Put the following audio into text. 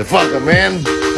The Motherfucker, man.